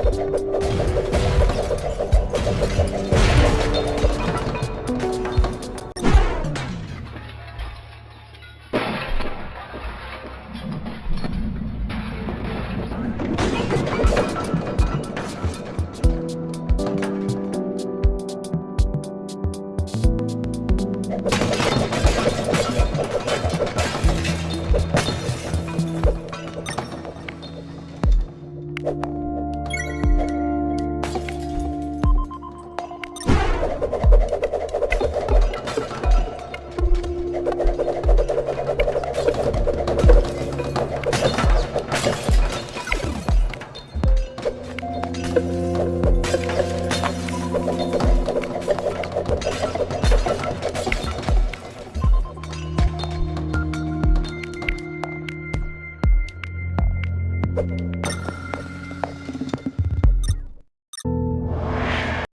Thank